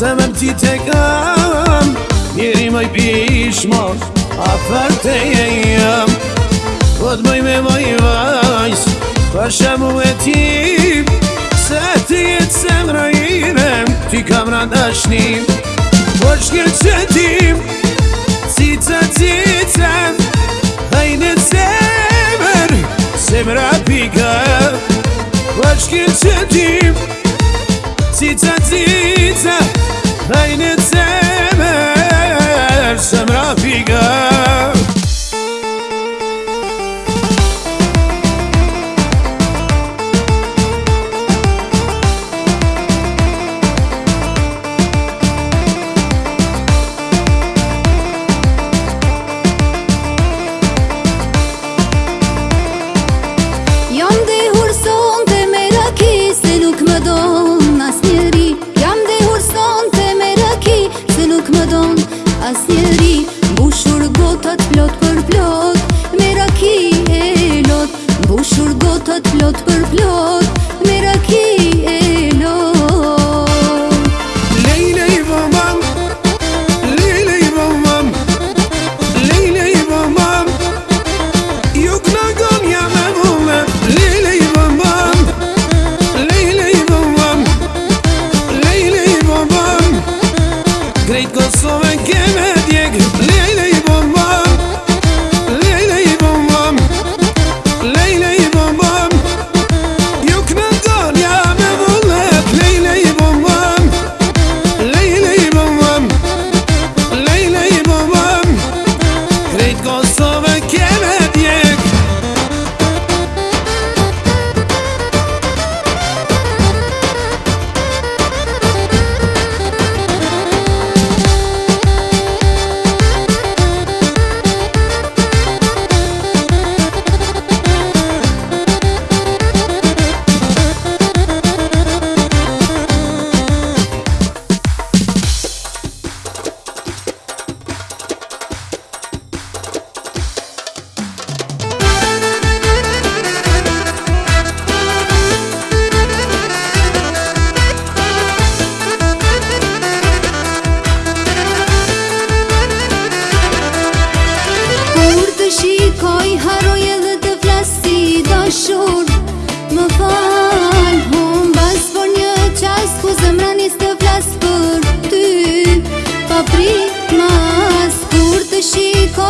zemër ti te kam Njeri maj pishmos, a për te je jam Po të bëj me maj vajs, për shemu e ti Se ti jetë zemëra ime, ti kam rëndashnim Po shkir që ti, cica cica Hajde zemër, zemëra pika Po shkir ti, cica cica Cause you وبكم هديك ليلي dashur Më fal, hum bas Por një qas ku zemra të flas për ty Pa pri mas Kur të shiko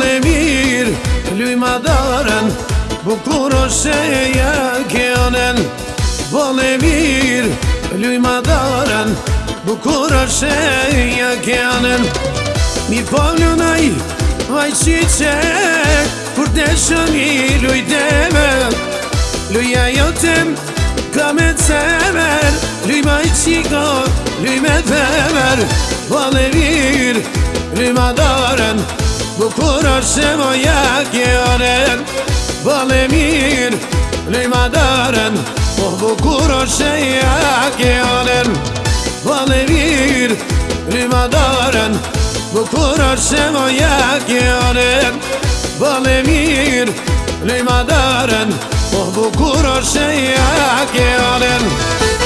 në mirë Luj madarën Bukur është e ja kionën Bon e mirë Luj madarën Bukur është e ja kionën Mi po në naj Vajqi që Kur të shëmi luj teme Luj a jotëm Ka me temer Luj maj qiko Luj me temer Bon mirë Luj madarën Bukur بکن شما یک یارن بالمیر لیما دارن Oh bukuro şeya gelen Valevir rimadaren Bukuro şemoya gelen Valevir rimadaren Oh bukuro şeya gelen